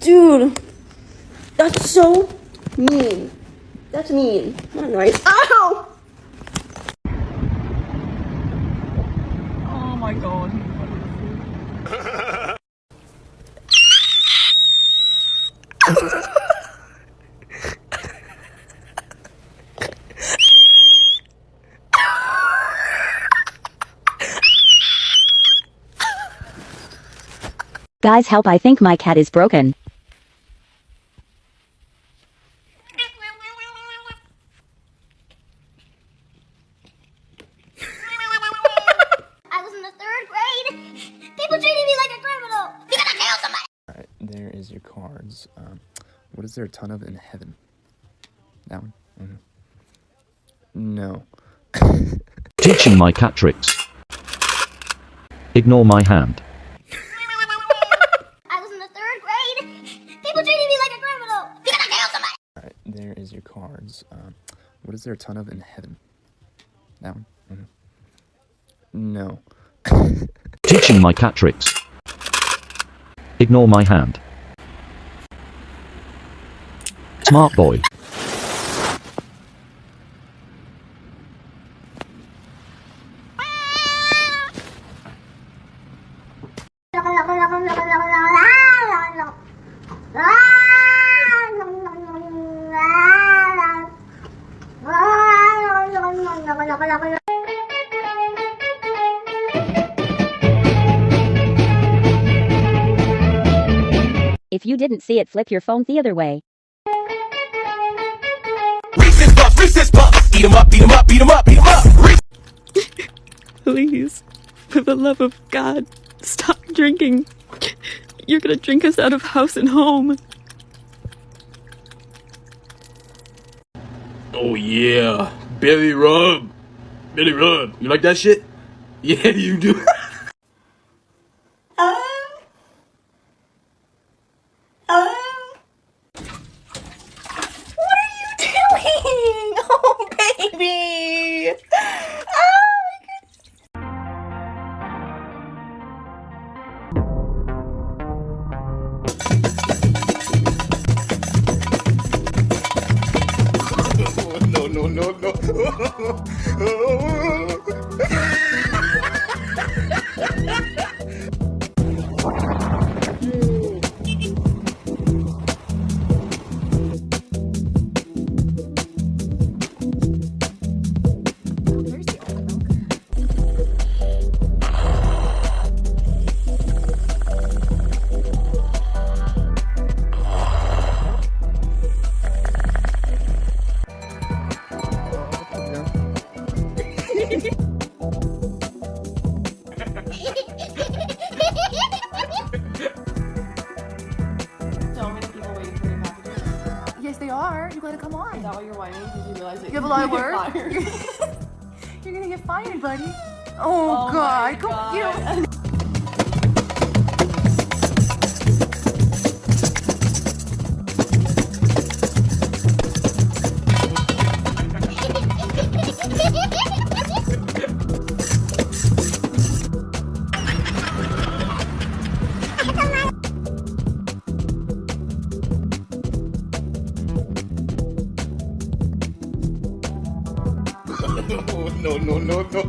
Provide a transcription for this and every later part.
Dude, that's so mean. That's mean. Not nice. Ow! Oh my god. Guys help I think my cat is broken. Is your cards. Um, what is there a ton of in heaven? That one? Mhm. No. Teaching my cat tricks. Ignore my hand. I was in the third grade. People treated me like a criminal. You gotta kill somebody. Alright, there is your cards. Um, what is there a ton of in heaven? That one? Mhm. No. Teaching my cat tricks. Ignore my hand. Smart boy. If you didn't see it flip your phone the other way. Reese's Puffs, Reese's Puffs. Eat 'em up, eat 'em up, eat 'em up, eat 'em up. Please, for the love of God, stop drinking. You're gonna drink us out of house and home. Oh yeah, Billy rub, Billy rub. You like that shit? Yeah, you do. no. Oh, You gotta come on. Is that why you're whining? Did you realize that You have a lot of you're work. You're gonna get fired, buddy. Oh, Oh God. my Go, you know. no, no, no, no.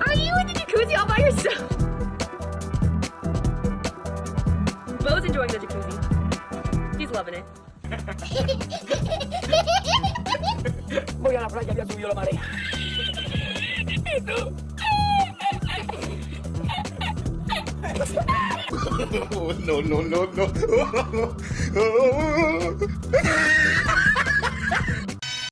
Are you in the jacuzzi all by yourself? Bo's enjoying the jacuzzi. He's loving it. Voy a la playa, ya subió la marea. no, no, no, no.